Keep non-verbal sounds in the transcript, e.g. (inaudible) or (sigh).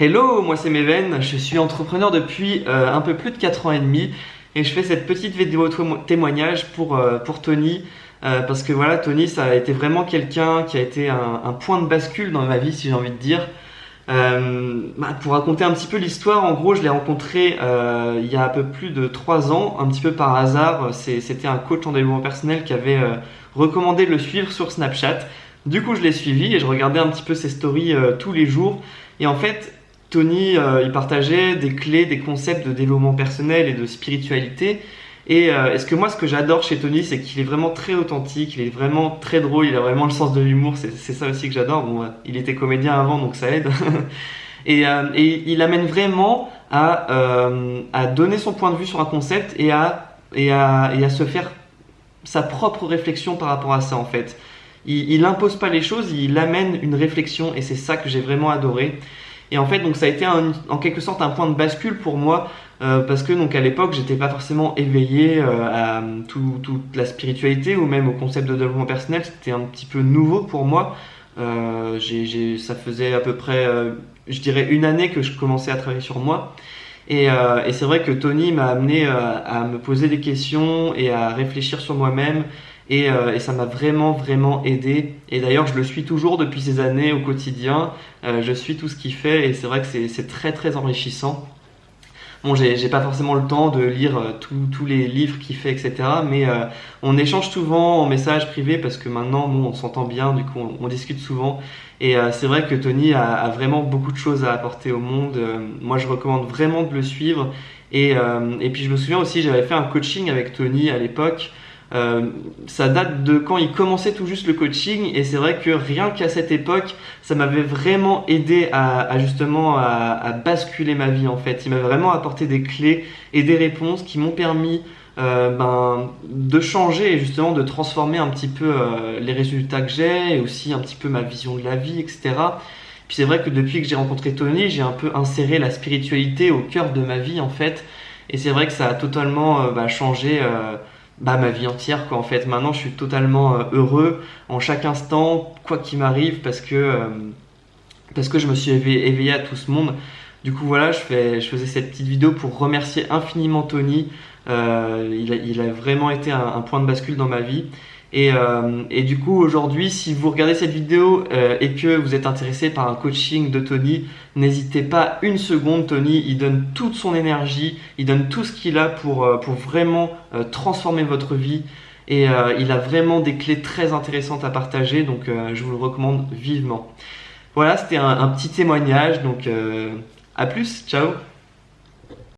Hello, moi c'est Meven, je suis entrepreneur depuis euh, un peu plus de 4 ans et demi et je fais cette petite vidéo témoignage pour, euh, pour Tony euh, parce que voilà, Tony ça a été vraiment quelqu'un qui a été un, point de bascule dans ma vie si j'ai envie de dire. Bah, pour raconter un petit peu l'histoire, en gros je l'ai rencontré il y a un peu plus de 3 ans, un petit peu par hasard, c'était un coach en développement personnel qui avait recommandé de le suivre sur Snapchat. Du coup, je l'ai suivi et je regardais un petit peu ses stories tous les jours. Et en fait, Tony, euh, il partageait des clés, des concepts de développement personnel et de spiritualité. Et euh, ce que moi, ce que j'adore chez Tony, c'est qu'il est vraiment très authentique, il est vraiment très drôle, il a vraiment le sens de l'humour. C'est ça aussi que j'adore. Bon, il était comédien avant, donc ça aide. (laughs) et, euh, il amène vraiment à, donner son point de vue sur un concept et à se faire sa propre réflexion par rapport à ça, en fait. Il, il impose pas les choses, il amène une réflexion, et c'est ça que j'ai vraiment adoré. Et en fait, donc ça a été en quelque sorte un point de bascule pour moi euh, parce que donc à l'époque, j'étais pas forcément éveillé euh, à toute la spiritualité ou même au concept de développement personnel. C'était un petit peu nouveau pour moi. Euh, ça faisait à peu près, je dirais, une année que je commençais à travailler sur moi. Et, et c'est vrai que Tony m'a amené à me poser des questions et à réfléchir sur moi-même euh, et, ça m'a vraiment, vraiment aidé. Et d'ailleurs, je le suis toujours depuis ces années au quotidien. Euh, je suis tout ce qu'il fait et c'est vrai que c'est très, très enrichissant. Bon, j'ai pas forcément le temps de lire euh, tous les livres qu'il fait, etc. Mais on échange souvent en message privé parce que maintenant, nous, on s'entend bien, du coup, on, discute souvent. Et c'est vrai que Tony a, vraiment beaucoup de choses à apporter au monde. moi, je recommande vraiment de le suivre. Et, et puis, je me souviens aussi, j'avais fait un coaching avec Tony à l'époque. Euh, ça date de quand il commençait tout juste le coaching et c'est vrai que rien qu'à cette époque, ça m'avait vraiment aidé à, justement à, basculer ma vie en fait. Il m'a vraiment apporté des clés et des réponses qui m'ont permis euh, ben, de changer et justement de transformer un petit peu euh, les résultats que j'ai et aussi un petit peu ma vision de la vie, etc. Puis c'est vrai que depuis que j'ai rencontré Tony, j'ai un peu inséré la spiritualité au cœur de ma vie en fait. Et c'est vrai que ça a totalement bah, changé bah, ma vie entière quoi en fait. Maintenant je suis totalement euh, heureux en chaque instant quoi qu'il m'arrive parce que euh, parce que je me suis éveillé, à tout ce monde. Du coup voilà je, fais, je faisais cette petite vidéo pour remercier infiniment Tony. Euh, il, a, vraiment été un, point de bascule dans ma vie et, euh, et, du coup, aujourd'hui, si vous regardez cette vidéo euh, et que vous êtes intéressé par un coaching de Tony, n'hésitez pas une seconde. Tony, il donne toute son énergie, il donne tout ce qu'il a pour, euh, pour vraiment transformer votre vie. Et il a vraiment des clés très intéressantes à partager, donc je vous le recommande vivement. Voilà, c'était un, petit témoignage, donc à plus, ciao